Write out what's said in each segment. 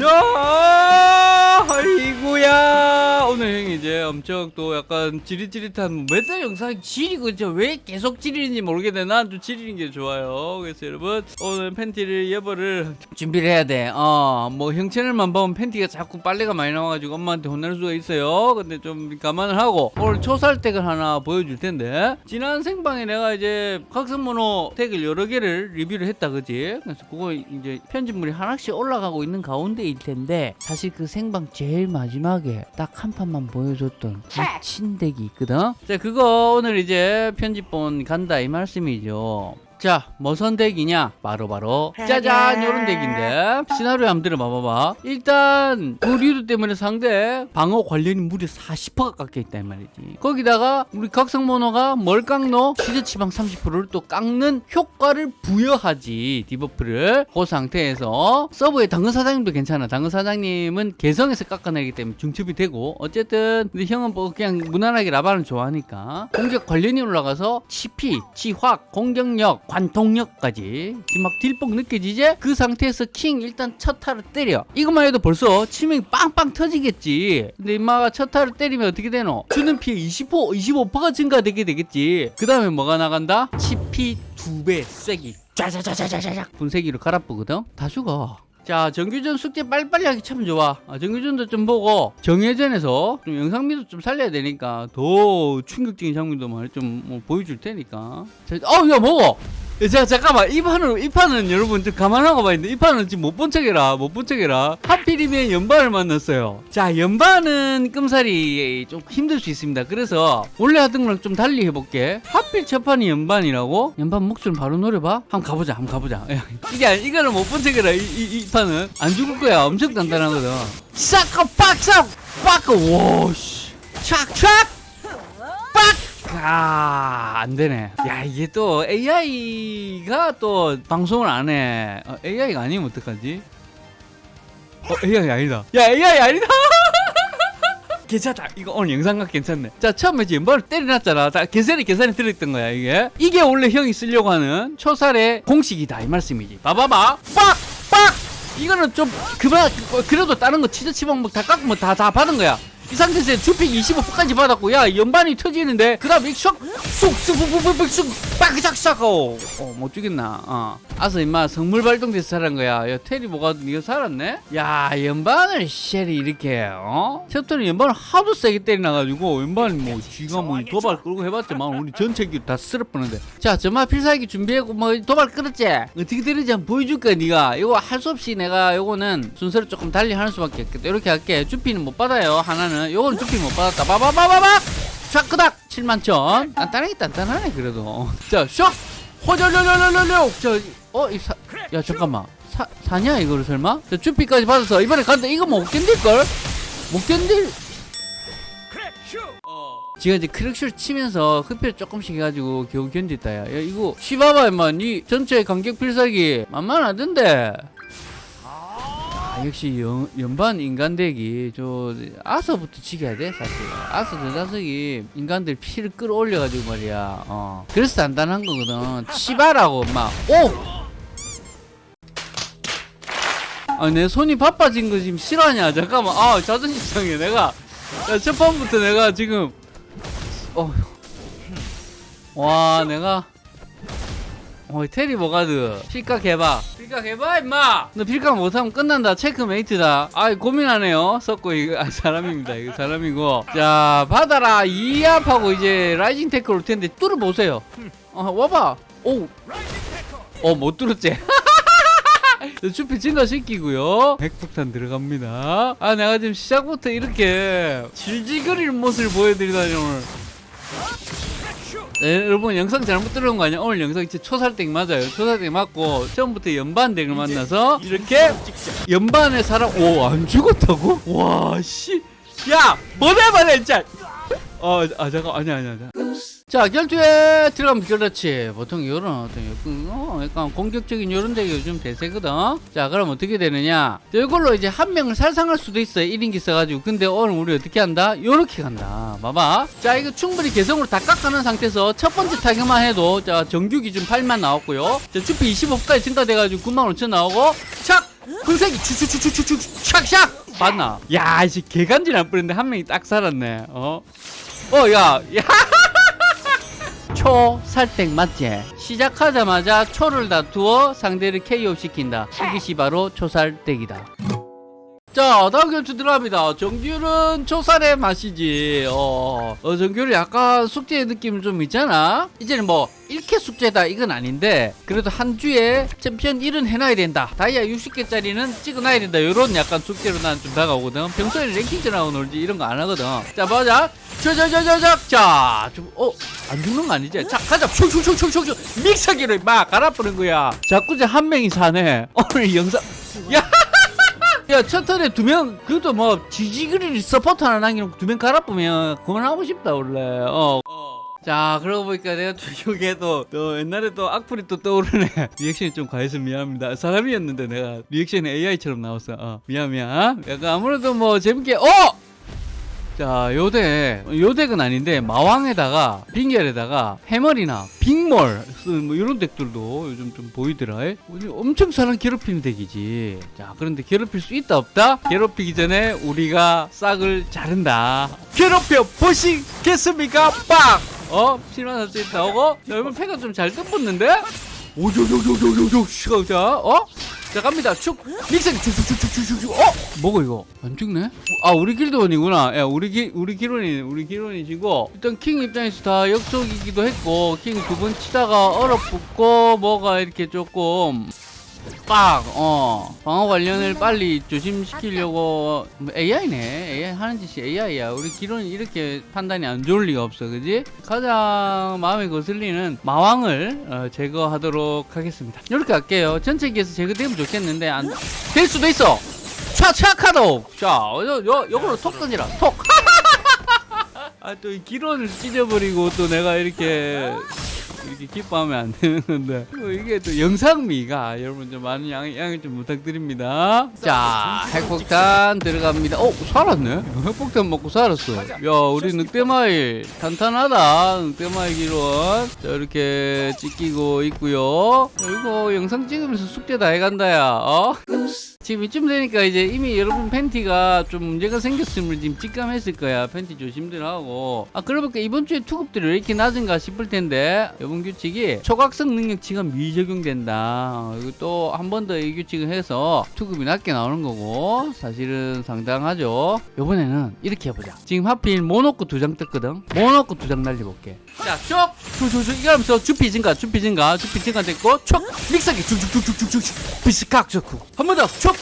자, 엄청 또 약간 지릿지릿한 맨날 영상 지리고 왜 계속 지리는지 모르겠네. 난 좀 지리는 게 좋아요. 그래서 여러분 오늘 팬티를 여벌을 준비를 해야 돼. 어, 뭐형 채널만 보면 팬티가 자꾸 빨래가 많이 나와가지고 엄마한테 혼날 수가 있어요. 근데 좀 감안을 하고 오늘 초살댁을 하나 보여줄 텐데 지난 생방에 내가 이제 각성모노 덱을 여러 개를 리뷰를 했다, 그지? 그래서 그거 이제 편집물이 하나씩 올라가고 있는 가운데일 텐데 사실 그 생방 제일 마지막에 딱 한 판만 보여줬 던 미친 deck이 있거든. 자, 그거 오늘 이제 편집본 간다 이 말씀이죠. 자, 뭐선 deck이냐? 바로 바로 짜잔 요런 deck인데. 시나리오 한번 들어봐봐봐. 일단 그 리드 때문에 상대 방어 관련이 무려 40%가 깎여있다 이 말이지. 거기다가 우리 각성모노가 뭘 깎노? 시저 치방 30%를 또 깎는 효과를 부여하지 debuff를. 그 상태에서 서브의 당근 사장님도 괜찮아. 당근 사장님은 개성에서 깎아내기 때문에 중첩이 되고. 어쨌든 근데 형은 뭐 그냥 무난하게 라바를 좋아하니까. 공격 관련이 올라가서 치피, 치확, 공격력 관통력까지 지금 막 딜뽕 느껴지지? 그 상태에서 킹 일단 첫 타를 때려. 이것만 해도 벌써 치명이 빵빵 터지겠지. 근데 임마가 첫 타를 때리면 어떻게 되노? 주는 피해 20% 25%가 증가되게 되겠지. 그 다음에 뭐가 나간다? 치피 두배 세기. 짜자자자자자작 분쇄기로 갈아뿌거든? 다 죽어 자 정규전 숙제 빨리빨리 하기 참 좋아. 아, 정규전도 좀 보고 정예전에서 좀 영상미도 좀 살려야 되니까 더 충격적인 장면도 좀뭐 보여줄 테니까. 어야 뭐고! 야, 자, 잠깐만. 이 판은 이 판은 여러분 좀 감안하고 봐야 돼. 이 판은 지금 못 본 척해라. 못 본 척해라. 하필이면 연반을 만났어요. 자 연반은 끔살이 좀 힘들 수 있습니다. 그래서 원래 하던 거랑 좀 달리 해볼게. 하필 첫 판이 연반이라고? 연반 목소리 바로 노려봐. 한번 가보자 한번 가보자. 야, 이게 이거는 못 본 척해라. 이, 이, 이 판은. 안 죽을 거야. 엄청 단단하거든. 싹까 빡싹 빡까 와씨 빡! 아, 안 되네. 야, 이게 또 AI가 또 방송을 안 해. 어, AI가 아니면 어떡하지? 어, AI 아니다. 야, AI 아니다! 괜찮다. 이거 오늘 영상각 괜찮네. 자, 처음에 지금 뭘 때려놨잖아. 다 계산이 계산이 들어있던 거야, 이게. 이게 원래 형이 쓰려고 하는 초살의 공식이다. 이 말씀이지. 봐봐봐. 빡! 빡! 이거는 좀, 그만, 그래도 다른 거 치즈 치방목 다 깎고 다, 다 받은 거야. 이 상태에서 주픽 25%까지 받았고 야 연반이 터지는데 그 다음에 쑥쑥쑥쑥쑥 빡작 싹하고 어못 죽겠나? 어. 아서 임마 성물 발동돼서 살은 거야. 야 테리 뭐가 니가 살았네? 야 연반을 쉘이 이렇게 어? 챕터는 연반을 하도 세게 때려놔가지고 연반이 뭐 쥐가 뭐 도발 끌고 해봤지만 우리 전체 기다 쓸어 뻔는데. 자 정말 필살기 준비하고 뭐 도발 끌었지? 어떻게 되는지 한번 보여줄까 니가? 이거 할 수 없이 내가 요거는 순서를 조금 달리 하는 수밖에 없겠다. 이렇게 할게. 주피는 못 받아요 하나는 요거는 주피 못 받았다. 바바바바박 자 그닥! 7만 천. 단단하게 단단하네 그래도. 자쇼! 호절절절절절 자어 이사야 잠깐만. 사 사냐 이거를 설마? 자 주피까지 받아서 이번에 간다 이거 못 견딜 걸 못 견딜. 지가 이제 크랙쇼를 치면서 흡혈 조금씩 해가지고 겨우 견딜다 야, 야 이거 시바바 임마. 니 전체 간격 필살기 만만하던데 아, 역시 연, 연반 인간덱이 저 아서부터 지켜야 돼 사실 아서 저 자석이 인간들 피를 끌어올려가지고 말이야 어 그래서 단단한 거거든 치바라고 막 오! 아, 내 손이 바빠진 거 지금 실화냐? 잠깐만. 아, 자존심 상해. 내가. 야, 첫 번부터 내가 지금. 어. 와, 내가. 어, 테리 모가드. 필각 해봐. 필각 해봐, 임마! 너 필각 못하면 끝난다. 체크메이트다. 아, 고민하네요. 썩고, 이거, 아, 사람입니다. 이거 사람이고. 자, 받아라. 이압하고 이제 라이징 테크 올 텐데, 뚫어보세요. 어, 와봐. 오. 어, 못 뚫었지? 추피 증가시키고요 핵폭탄 들어갑니다 아 내가 지금 시작부터 이렇게 질질거리는 모습을 보여드리다니 오늘 네, 여러분 영상 잘못 들어온 거 아니야? 오늘 영상 진짜 초살댁 맞아요 초살댁 맞고 처음부터 연반댁을 만나서 이렇게 연반의 사람 오 안 죽었다고? 와 씨 야 뭐래 뭐래 진짜 어, 아, 잠깐, 아니야, 아니야, 아니야. 자, 결투에 들어가면 그렇지. 보통 요런 어떤, 어, 약간 공격적인 요런 데가 요즘 대세거든. 자, 그럼 어떻게 되느냐. 자, 이걸로 이제 한 명을 살상할 수도 있어요. 1인기 써가지고. 근데 오늘 우리 어떻게 한다? 요렇게 간다. 봐봐. 자, 이거 충분히 개성으로 다 깎아놓은 상태에서 첫 번째 타격만 해도, 자, 정규 기준 8만 나왔고요. 자, 주피 25%까지 증가돼가지고 9만 5천 나오고, 착! 흥색이 추추추추추추 샥샥 봤나? 야 이제 개간지 안 뿌렸는데 한 명이 딱 살았네 어? 어 야 야. 초 살땡 맞지? 시작하자마자 초를 다투어 상대를 KO 시킨다. 이것이 바로 초살땡이다 자 다음 경주 들어갑니다. 정규는 초살의 맛이지. 어, 어 정규는 약간 숙제 느낌 좀 있잖아. 이제는 뭐 1캐 숙제다 이건 아닌데 그래도 한 주에 챔피언 1은 해놔야 된다. 다이아 60개짜리는 찍어놔야 된다. 요런 약간 숙제로 난 좀 다가오거든. 평소에 랭킹전하고 놀지 이런 거 안 하거든. 자 보자. 저저저저저 자좀 어 안 죽는 거 아니지? 자 가자. 슉슉슉슉슉 믹서기를 막 갈아뿌는 거야. 자꾸 이제 한 명이 사네. 오늘 영상. 야 야, 첫 턴에 두 명, 그것도 뭐, 지지그리 서포터 하나 남기놓고 두 명 갈아보면 그만하고 싶다, 원래. 어. 자, 그러고 보니까 내가 또 기억에도 또 옛날에 또 악플이 또 떠오르네. reaction이 좀 과해서 미안합니다. 사람이었는데 내가 리액션이 AI처럼 나왔어. 어, 미안, 미안. 약간 아무래도 뭐 재밌게, 어! 자, 요대, 요덱은 아닌데, 마왕에다가, 빙결에다가, 해머리나, 쓰는 뭐 이런 덱들도 요즘 좀 보이더라. 에? 엄청 사람 괴롭히는 덱이지. 자, 그런데 괴롭힐 수 있다, 없다? 괴롭히기 전에 우리가 싹을 자른다. 괴롭혀 보시겠습니까? 빡! 어? 실만 사진 나오고, 자, 여러분 패가 좀 잘 뜯었는데? 오조조조조조조, 시가, 자, 어? 자 갑니다. 축 믹스. 쭉쭉쭉쭉쭉쭉 어? 뭐고 이거? 안 죽네? 아 우리 길드원이구나. 야 우리 기 우리 기론이 우리 기론이시고. 일단 킹 입장에서 다 역속이기도 했고 킹 두 번 치다가 얼어붙고 뭐가 이렇게 조금 빡 어. 방어 관련을 빨리 조심시키려고 뭐 AI네. AI 하는 짓이 AI야. 우리 기론이 이렇게 판단이 안 좋을 리가 없어. 그지? 가장 마음에 거슬리는 마왕을 어, 제거하도록 하겠습니다. 이렇게 할게요. 전체 기에서 제거되면 좋겠는데 안 될 수도 있어. 차차 카도! 자 요, 요, 요걸로 톡 던지라. 톡! 아또이 기론을 찢어버리고 또 내가 이렇게 이렇게 기뻐하면 안 되는 건데 뭐 이게 또 영상미가 여러분 좀 많은 양, 양해 좀 부탁드립니다. 자 핵폭탄 들어갑니다. 어 살았네? 핵폭탄 먹고 살았어. 야 우리 늑대마일 탄탄하다. 늑대마일 기론. 자 이렇게 찍히고 있고요. 야, 이거 영상 찍으면서 숙제 다 해간다 야 어? 지금 이쯤 되니까 이제 이미 여러분 팬티가 좀 문제가 생겼음을 지금 직감했을 거야. 팬티 조심들 하고. 아 그러니까 이번 주에 투급들이 왜 이렇게 낮은가 싶을 텐데 이번 규칙이 초각성 능력치가 미적용된다. 어, 이거 또한 번 더 이 규칙을 해서 투급이 낮게 나오는 거고 사실은 상당하죠. 이번에는 이렇게 해보자. 지금 하필 모노코 두 장 떴거든? 모노코 두 장 날려볼게. 자 쭉 쭉쭉쭉 이거 하면서 주피 증가 주피 증가 주피 증가 됐고 촉! 믹서기 쭉쭉쭉쭉쭉쭉 비스칵 좋고 한 번더촉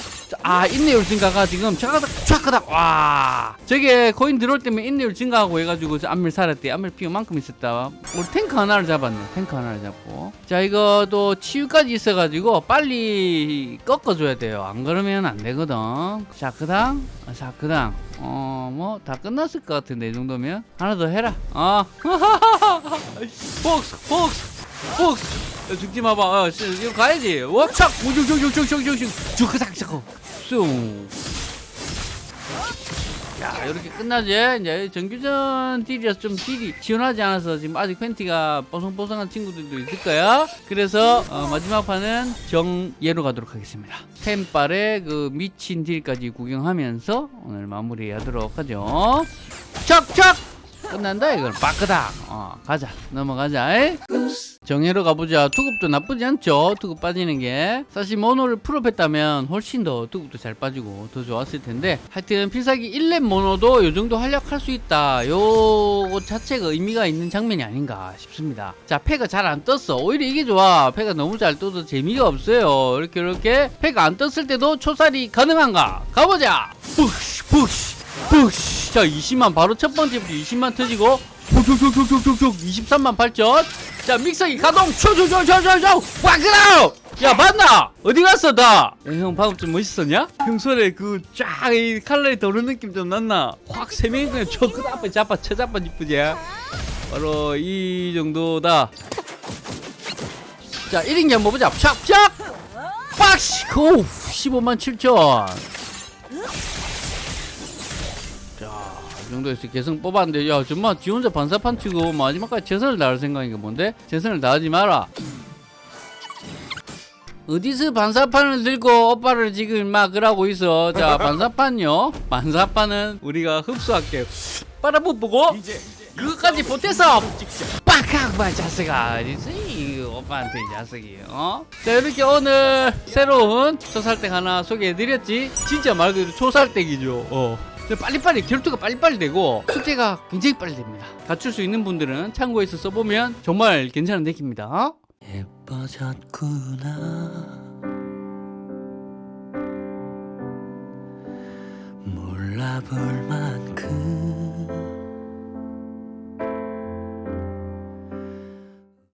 아 인내율 증가가 지금 차가닥 차가닥 와. 저게 코인 들어올 때면 인내율 증가하고 해가지고 저 안밀 살았대. 안밀 피우 만큼 있었다. 우리 탱크 하나를 잡았네. 탱크 하나를 잡고. 자 이거 또 치유까지 있어가지고 빨리 꺾어줘야 돼요. 안 그러면 안 되거든. 자 그당? 자 그당. 어 뭐 다 끝났을 것 같은데 이 정도면. 하나 더 해라. 어. 폭스 폭스 야, 죽지 마봐. 어, 씨, 이거 가야지. 워착 우죽죽죽죽죽죽죽 주크삭 자꾸 쑥자 이렇게 끝나지? 이제 정규전 딜이라서 좀 딜이 지원하지 않아서 지금 아직 팬티가 뽀송뽀송한 친구들도 있을 거야. 그래서 어, 마지막 판은 정예로 가도록 하겠습니다. 템빨의 그 미친 딜까지 구경하면서 오늘 마무리하도록 하죠. 척척 끝난다 이걸 빠끄다. 어 가자. 넘어가자. 에? 정예로 가보자. 투급도 나쁘지 않죠? 투급 빠지는 게. 사실 모노를 풀업했다면 훨씬 더 투급도 잘 빠지고 더 좋았을 텐데. 하여튼 필살기 1렙 모노도 요 정도 활약할 수 있다. 요것 자체가 의미가 있는 장면이 아닌가 싶습니다. 자 패가 잘 안 떴어. 오히려 이게 좋아. 패가 너무 잘 떠도 재미가 없어요. 이렇게 이렇게. 패가 안 떴을 때도 초살이 가능한가? 가보자! 푸시 푸시 푸시 자 20만 바로 첫 번째부터 20만 터지고 툭툭툭툭툭툭 23만 8천 자 믹서기 가동. 초초초초초초. 와그라우 야 맞나? 어디 갔어 다형 방금 좀 멋있었냐? 평소에 그 쫙 이 칼날이 도는 느낌 좀 났나? 확 세 명이 그냥 저그 앞에 잡아 쳐잡아 이쁘지 바로 이 정도다. 자 1인기 한번 보자. 샥샥! 빡시! 오 15만 7천 이 정도에서 개성 뽑았는데 야 정말 지 혼자 반사판 치고 마지막까지 최선을 다할 생각인가 뭔데? 최선을 다하지 마라. 어디서 반사판을 들고 오빠를 지금 막 그러고 있어? 자 반사판요. 반사판은 우리가 흡수할게요. 빨아보고 그것까지 보태서 봐 자식아 어디지 오빠한테 이 자식이 어? 자 이렇게 오늘 새로운 초살댁 하나 소개해드렸지? 진짜 말 그대로 초살댁이죠. 어. 빨리빨리 결투가 빨리빨리 되고 숙제가 굉장히 빨리 됩니다. 갖출 수 있는 분들은 참고해서 써보면 정말 괜찮은 덱입니다. 어? 예뻐졌구나. 몰라 볼